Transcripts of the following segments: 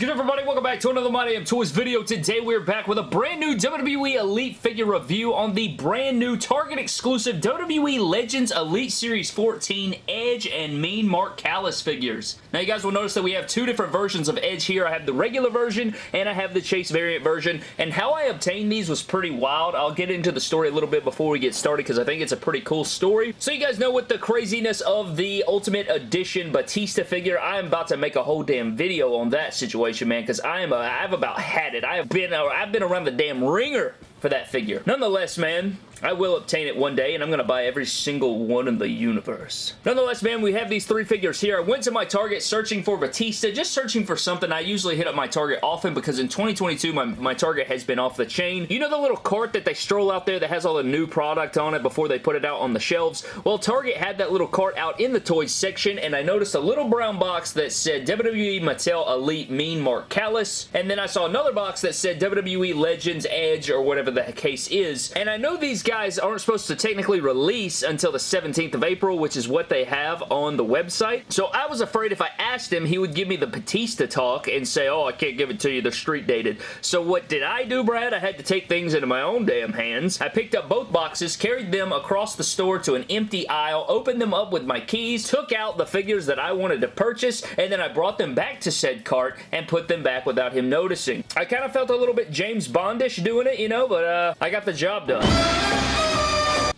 good everybody? Welcome back to another My Damn Toys video. Today we're back with a brand new WWE Elite figure review on the brand new Target exclusive WWE Legends Elite Series 14 Edge and Mean Mark Callous figures. Now you guys will notice that we have two different versions of Edge here. I have the regular version and I have the Chase variant version and how I obtained these was pretty wild. I'll get into the story a little bit before we get started because I think it's a pretty cool story. So you guys know with the craziness of the Ultimate Edition Batista figure, I am about to make a whole damn video on that situation, man, because I am a, I've about had it. I have been, uh, I've been around the damn wringer for that figure. Nonetheless, man, I will obtain it one day, and I'm going to buy every single one in the universe. Nonetheless, man, we have these three figures here. I went to my Target searching for Batista, just searching for something. I usually hit up my Target often because in 2022, my, my Target has been off the chain. You know the little cart that they stroll out there that has all the new product on it before they put it out on the shelves? Well, Target had that little cart out in the toys section, and I noticed a little brown box that said WWE Mattel Elite Mean Mark Callous, and then I saw another box that said WWE Legends Edge or whatever the case is, and I know these guys aren't supposed to technically release until the 17th of April, which is what they have on the website. So I was afraid if I asked him, he would give me the Batista talk and say, oh, I can't give it to you, they're street dated. So what did I do, Brad? I had to take things into my own damn hands. I picked up both boxes, carried them across the store to an empty aisle, opened them up with my keys, took out the figures that I wanted to purchase, and then I brought them back to said cart and put them back without him noticing. I kind of felt a little bit James Bondish doing it, you know, but uh, I got the job done.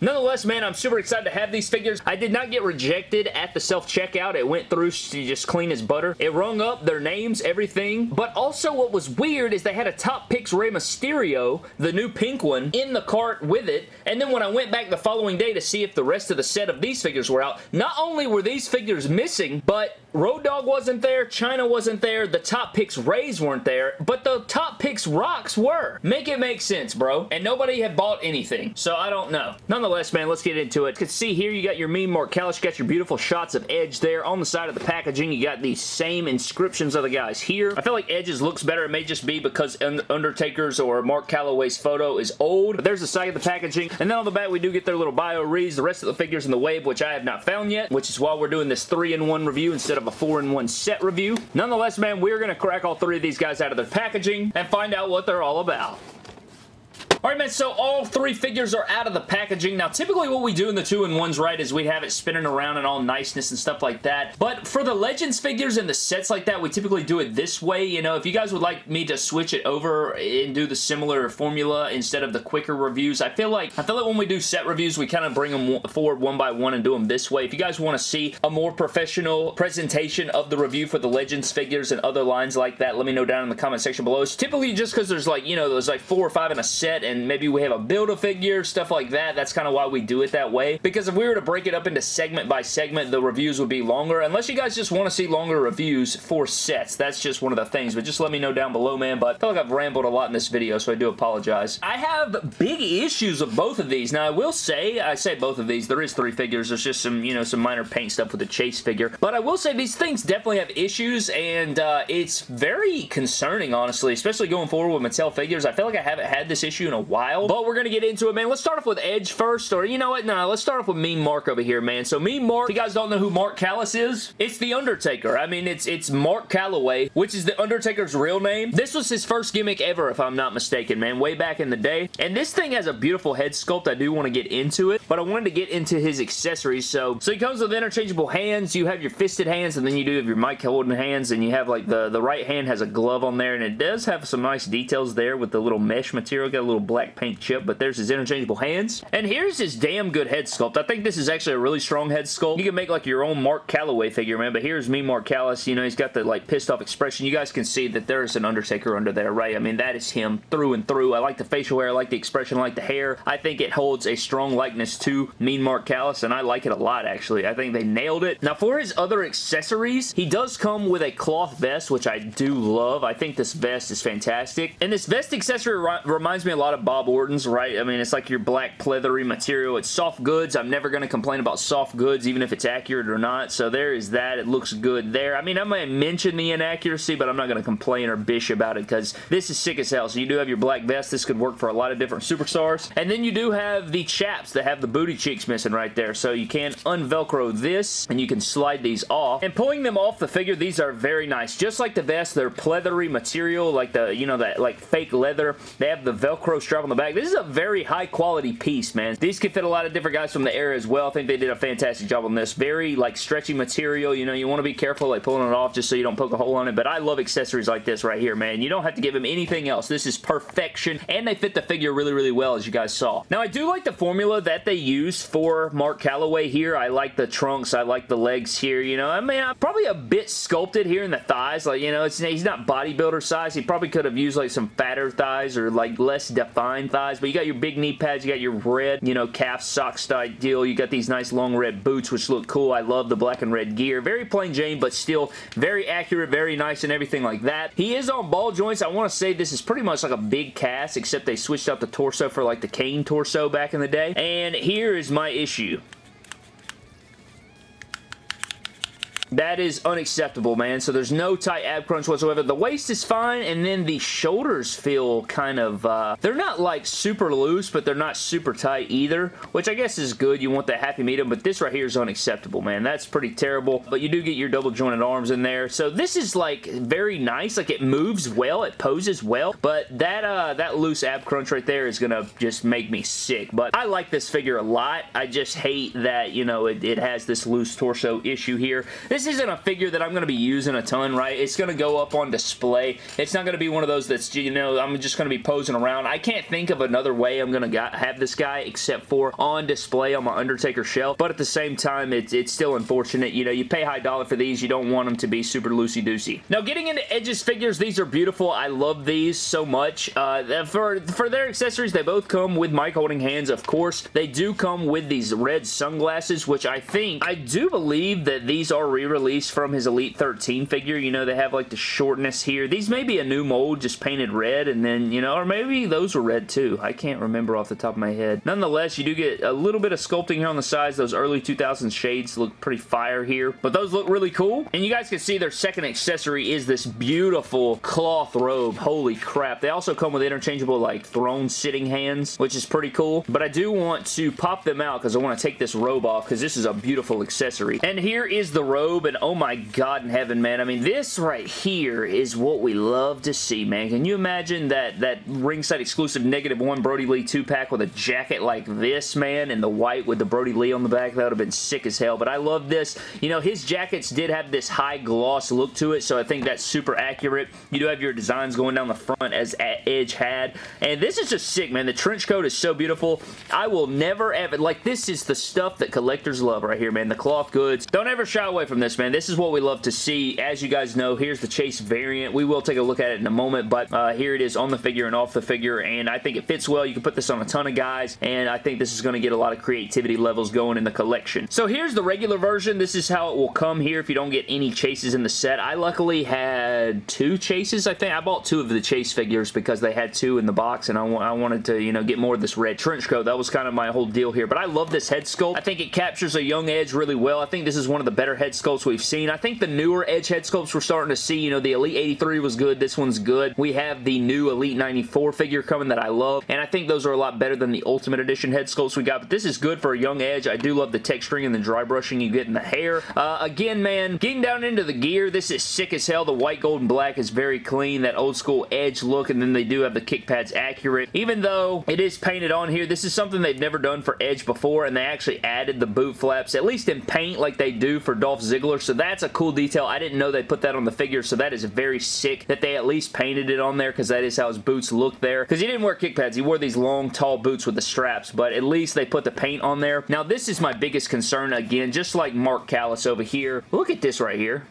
Nonetheless, man, I'm super excited to have these figures. I did not get rejected at the self-checkout. It went through to just clean as butter. It rung up their names, everything. But also what was weird is they had a Top Picks Rey Mysterio, the new pink one, in the cart with it. And then when I went back the following day to see if the rest of the set of these figures were out, not only were these figures missing, but Road Dogg wasn't there, Chyna wasn't there, the Top Picks Reys weren't there, but the Top Picks Rocks were. Make it make sense, bro. And nobody had bought anything, so I don't know. Nonetheless, man, let's get into it. You can see here you got your meme Mark Callous, you got your beautiful shots of Edge there. On the side of the packaging, you got these same inscriptions of the guys here. I feel like Edge's looks better. It may just be because Undertaker's or Mark Calloway's photo is old. But there's the side of the packaging. And then on the back, we do get their little bio reads. The rest of the figures in the wave, which I have not found yet, which is why we're doing this 3-in-1 review instead of of a 4-in-1 set review. Nonetheless, man, we're going to crack all three of these guys out of their packaging and find out what they're all about. Alright, man, so all three figures are out of the packaging. Now, typically what we do in the two-in-ones, right, is we have it spinning around and all niceness and stuff like that. But for the Legends figures and the sets like that, we typically do it this way. You know, if you guys would like me to switch it over and do the similar formula instead of the quicker reviews, I feel like I feel like when we do set reviews, we kind of bring them forward one by one and do them this way. If you guys want to see a more professional presentation of the review for the Legends figures and other lines like that, let me know down in the comment section below. It's typically just because there's like, you know, there's like four or five in a set and and maybe we have a Build-A-Figure, stuff like that. That's kind of why we do it that way. Because if we were to break it up into segment by segment, the reviews would be longer. Unless you guys just want to see longer reviews for sets. That's just one of the things. But just let me know down below, man. But I feel like I've rambled a lot in this video, so I do apologize. I have big issues with both of these. Now, I will say, I say both of these. There is three figures. There's just some, you know, some minor paint stuff with the Chase figure. But I will say these things definitely have issues, and uh, it's very concerning, honestly, especially going forward with Mattel figures. I feel like I haven't had this issue in a while, but we're going to get into it, man. Let's start off with Edge first, or you know what? Nah, let's start off with Mean Mark over here, man. So Mean Mark, if you guys don't know who Mark Callous is, it's The Undertaker. I mean, it's it's Mark Calloway, which is The Undertaker's real name. This was his first gimmick ever, if I'm not mistaken, man, way back in the day. And this thing has a beautiful head sculpt. I do want to get into it, but I wanted to get into his accessories. So, so he comes with interchangeable hands. You have your fisted hands, and then you do have your mic holding hands, and you have like the, the right hand has a glove on there, and it does have some nice details there with the little mesh material. Got a little black paint chip, but there's his interchangeable hands. And here's his damn good head sculpt. I think this is actually a really strong head sculpt. You can make like your own Mark Calloway figure, man, but here's me, Mark Callous. You know, he's got the like pissed off expression. You guys can see that there is an Undertaker under there, right? I mean, that is him through and through. I like the facial hair. I like the expression. I like the hair. I think it holds a strong likeness to Mean Mark Callous, and I like it a lot, actually. I think they nailed it. Now, for his other accessories, he does come with a cloth vest, which I do love. I think this vest is fantastic. And this vest accessory reminds me a lot of of Bob Orton's, right? I mean, it's like your black pleathery material. It's soft goods. I'm never going to complain about soft goods, even if it's accurate or not. So there is that. It looks good there. I mean, I might mention the inaccuracy, but I'm not going to complain or bish about it because this is sick as hell. So you do have your black vest. This could work for a lot of different superstars. And then you do have the chaps that have the booty cheeks missing right there. So you can unvelcro this and you can slide these off. And pulling them off the figure, these are very nice. Just like the vest, they're pleathery material, like the, you know, that like fake leather. They have the Velcro strap on the back. This is a very high quality piece, man. These could fit a lot of different guys from the era as well. I think they did a fantastic job on this. Very like stretchy material. You know, you want to be careful like pulling it off just so you don't poke a hole on it. But I love accessories like this right here, man. You don't have to give them anything else. This is perfection. And they fit the figure really, really well as you guys saw. Now, I do like the formula that they use for Mark Calloway here. I like the trunks. I like the legs here. You know, I mean, I'm probably a bit sculpted here in the thighs. Like, you know, it's, he's not bodybuilder size. He probably could have used like some fatter thighs or like less defined thighs. But you got your big knee pads. You got your red, you know, calf sock style deal. You got these nice long red boots, which look cool. I love the black and red gear. Very plain Jane, but still very accurate, very nice, and everything like that. He is on ball joints. I want to say this is pretty much like a big cast, except they switched out the torso for like the Kane torso back in the day. And here is my issue. That is unacceptable, man. So there's no tight ab crunch whatsoever. The waist is fine, and then the shoulders feel kind of, uh, they're not like super loose, but they're not super tight either, which I guess is good. You want the happy medium, but this right here is unacceptable, man. That's pretty terrible, but you do get your double jointed arms in there. So this is like very nice. Like it moves well, it poses well, but that, uh, that loose ab crunch right there is gonna just make me sick. But I like this figure a lot. I just hate that, you know, it, it has this loose torso issue here. This this isn't a figure that I'm going to be using a ton, right? It's going to go up on display. It's not going to be one of those that's, you know, I'm just going to be posing around. I can't think of another way I'm going to have this guy except for on display on my Undertaker shelf, but at the same time, it's, it's still unfortunate. You know, you pay high dollar for these. You don't want them to be super loosey-goosey. Now, getting into Edge's figures, these are beautiful. I love these so much. Uh, for, for their accessories, they both come with mic holding hands, of course. They do come with these red sunglasses, which I think, I do believe that these are re released from his Elite 13 figure. You know, they have like the shortness here. These may be a new mold, just painted red, and then, you know, or maybe those were red too. I can't remember off the top of my head. Nonetheless, you do get a little bit of sculpting here on the sides. Those early 2000s shades look pretty fire here, but those look really cool. And you guys can see their second accessory is this beautiful cloth robe. Holy crap. They also come with interchangeable like throne sitting hands, which is pretty cool. But I do want to pop them out because I want to take this robe off because this is a beautiful accessory. And here is the robe oh my god in heaven, man. I mean, this right here is what we love to see, man. Can you imagine that, that ringside exclusive negative one Brodie Lee 2-pack with a jacket like this, man, and the white with the Brodie Lee on the back? That would have been sick as hell, but I love this. You know, his jackets did have this high gloss look to it, so I think that's super accurate. You do have your designs going down the front as Edge had, and this is just sick, man. The trench coat is so beautiful. I will never ever, like, this is the stuff that collectors love right here, man. The cloth goods. Don't ever shy away from this, man. This is what we love to see. As you guys know, here's the Chase variant. We will take a look at it in a moment, but uh, here it is on the figure and off the figure, and I think it fits well. You can put this on a ton of guys, and I think this is going to get a lot of creativity levels going in the collection. So here's the regular version. This is how it will come here if you don't get any Chases in the set. I luckily had two Chases, I think. I bought two of the Chase figures because they had two in the box, and I, I wanted to, you know, get more of this red trench coat. That was kind of my whole deal here, but I love this head sculpt. I think it captures a young Edge really well. I think this is one of the better head sculpts we've seen. I think the newer Edge head sculpts we're starting to see, you know, the Elite 83 was good. This one's good. We have the new Elite 94 figure coming that I love, and I think those are a lot better than the Ultimate Edition head sculpts we got, but this is good for a young Edge. I do love the texturing and the dry brushing you get in the hair. Uh, again, man, getting down into the gear, this is sick as hell. The white, gold, and black is very clean, that old school Edge look, and then they do have the kick pads accurate. Even though it is painted on here, this is something they've never done for Edge before, and they actually added the boot flaps, at least in paint like they do for Dolph Ziggler, so that's a cool detail. I didn't know they put that on the figure, so that is very sick that they at least painted it on there because that is how his boots look there. Because he didn't wear kick pads. He wore these long, tall boots with the straps, but at least they put the paint on there. Now, this is my biggest concern, again, just like Mark Callous over here. Look at this right here.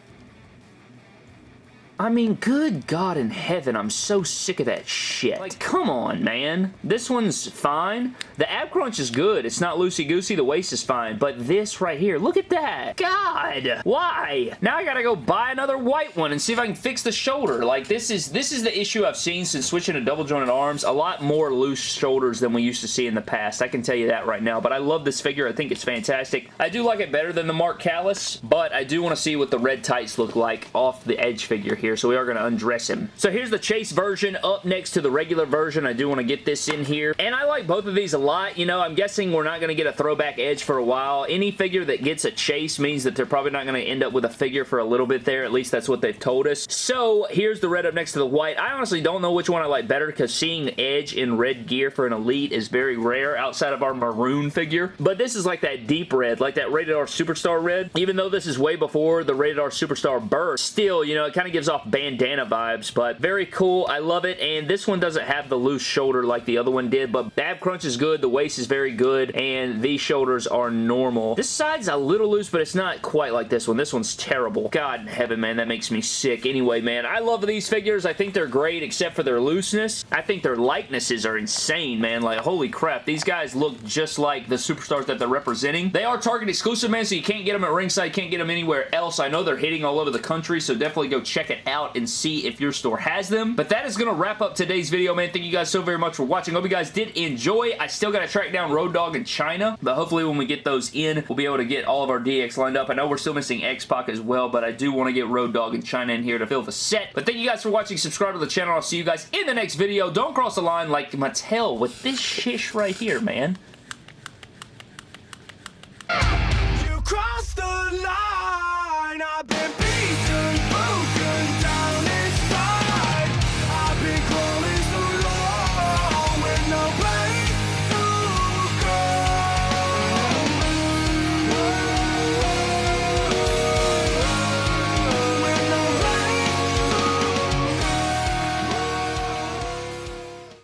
I mean, good God in heaven, I'm so sick of that shit. Like, come on, man. This one's fine. The ab crunch is good. It's not loosey-goosey. The waist is fine. But this right here, look at that. God, why? Now I gotta go buy another white one and see if I can fix the shoulder. Like, this is this is the issue I've seen since switching to double jointed arms. A lot more loose shoulders than we used to see in the past. I can tell you that right now. But I love this figure. I think it's fantastic. I do like it better than the Mark Callous, but I do want to see what the red tights look like off the Edge figure here. So we are going to undress him. So here's the Chase version up next to the regular version. I do want to get this in here. And I like both of these a lot. You know, I'm guessing we're not going to get a throwback Edge for a while. Any figure that gets a Chase means that they're probably not going to end up with a figure for a little bit there. At least that's what they've told us. So here's the red up next to the white. I honestly don't know which one I like better because seeing Edge in red gear for an Elite is very rare outside of our maroon figure. But this is like that deep red, like that Rated R Superstar red. Even though this is way before the Rated R Superstar burst, still, you know, it kind of gives off bandana vibes, but very cool. I love it, and this one doesn't have the loose shoulder like the other one did, but Bab crunch is good, the waist is very good, and these shoulders are normal. This side's a little loose, but it's not quite like this one. This one's terrible. God in heaven, man, that makes me sick. Anyway, man, I love these figures. I think they're great, except for their looseness. I think their likenesses are insane, man. Like, holy crap, these guys look just like the superstars that they're representing. They are Target exclusive, man, so you can't get them at ringside, can't get them anywhere else. I know they're hitting all over the country, so definitely go check it out and see if your store has them. But that is going to wrap up today's video, man. Thank you guys so very much for watching. Hope you guys did enjoy. I still got to track down Road Dogg in Chyna, but hopefully when we get those in, we'll be able to get all of our DX lined up. I know we're still missing X-Pac as well, but I do want to get Road Dogg in Chyna in here to fill the set. But thank you guys for watching. Subscribe to the channel. I'll see you guys in the next video. Don't cross the line like Mattel with this shish right here, man.